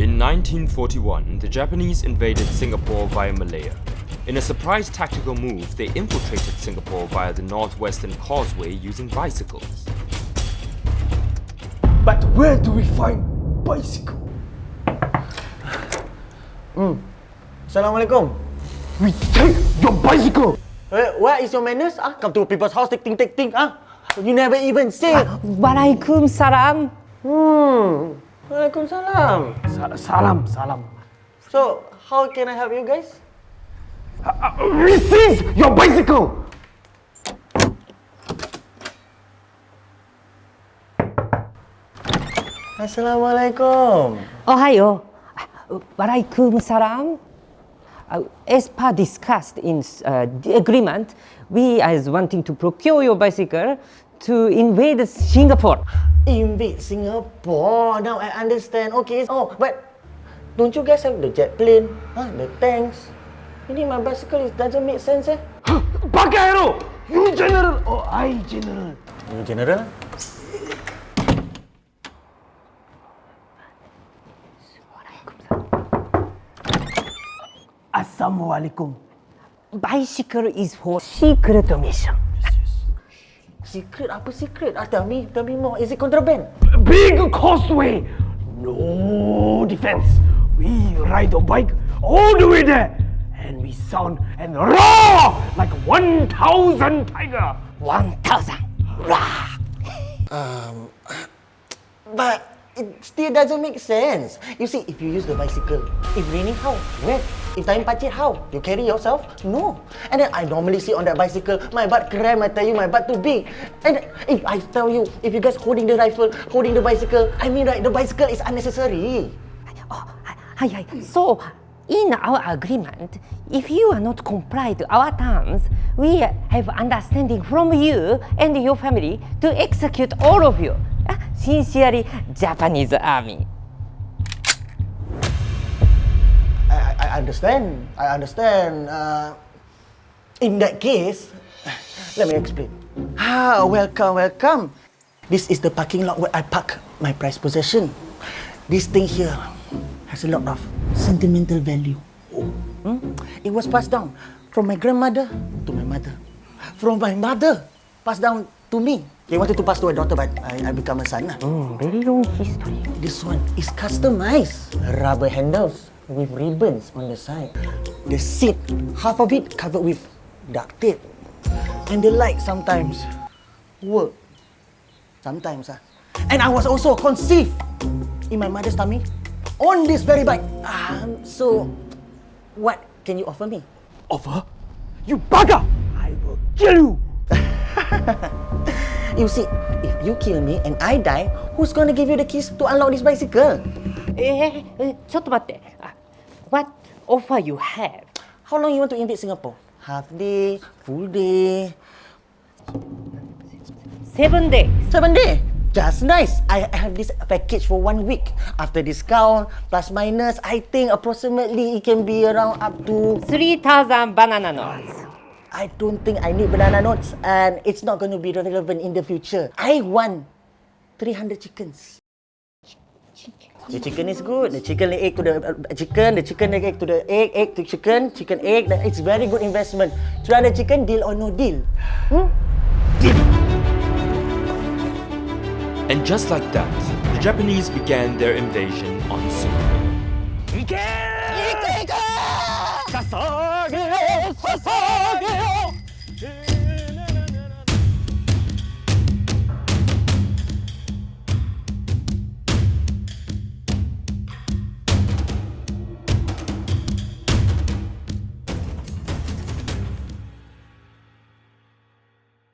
In 1941, the Japanese invaded Singapore via Malaya. In a surprise tactical move, they infiltrated Singapore via the Northwestern Causeway using bicycles. But where do we find bicycle? Hmm. Assalamualaikum. We take your bicycle! Eh, what is your manners? Ah, come to people's house, take thing, take thing. Ah, you never even say. Waalaikumsalam. Hmm. Waalaikumsalam. Sa- salam, salam. So, how can I help you guys? Uh, we seize your bicycle! Assalamualaikum. Ohayo. Waalaikumsalam. Uh, as per discussed in uh, the agreement, we are wanting to procure your bicycle to invade Singapore. Invade Singapore. Now I understand. Okay. Oh, but don't you guys have the jet plane? Huh? The tanks? You need my bicycle? It doesn't make sense, eh? Bakayaro! You general or I general? You general? Assalamualaikum. Bicycle is for secret mission. Secret? Apa secret? Ah, tell me, tell me more. Is it contraband? Big causeway! No defense. We ride the bike all the way there. And we sound and roar like 1,000 tiger. 1,000. Rah! Um, but it still doesn't make sense. You see, if you use the bicycle, if raining, how? Where? If time pacit, how? You carry yourself? No. And then I normally sit on that bicycle, my butt cramp, I tell you, my butt too big. And if I tell you, if you guys holding the rifle, holding the bicycle, I mean, right, the bicycle is unnecessary. Oh, hi, hi. So, in our agreement, if you are not comply to our terms, we have understanding from you and your family to execute all of you. Ah, Sincerely, Japanese Army. I, understand. I understand. Uh, in that case, let me explain. Ah, welcome, welcome. This is the parking lot where I park my prized possession. This thing here has a lot of sentimental value. Hmm? It was passed down from my grandmother to my mother. From my mother, passed down to me. They wanted to pass to a daughter, but I, I become a son. Mm, very long history. This one is customized. Rubber handles with ribbons on the side. The seat, half of it covered with duct tape. And the light sometimes work. Sometimes. Ah. And I was also conceived in my mother's tummy on this very bike. Um, so, what can you offer me? Offer? You bugger! I will kill you! You see, if you kill me and I die, who's gonna give you the keys to unlock this bicycle? えー、えちょっと待って。 あ What offer you have? How long you want to invade Singapore? Half day, full day, Seven days. Seven day. Just nice. I I have this package for one week. After discount, plus minus, I think approximately it can be around up to. 3,000 banana notes. I don't think I need banana notes, and it's not going to be relevant in the future. I want 300 chickens chicken. The chicken is good. The chicken the egg to the uh, chicken, the chicken the egg to the egg, egg to chicken, chicken egg. It's very good investment. Try the chicken deal or no deal. Hmm? Deal. And just like that, the Japanese began their invasion on Seoul. Ike! Ike! Sasage! Sasage!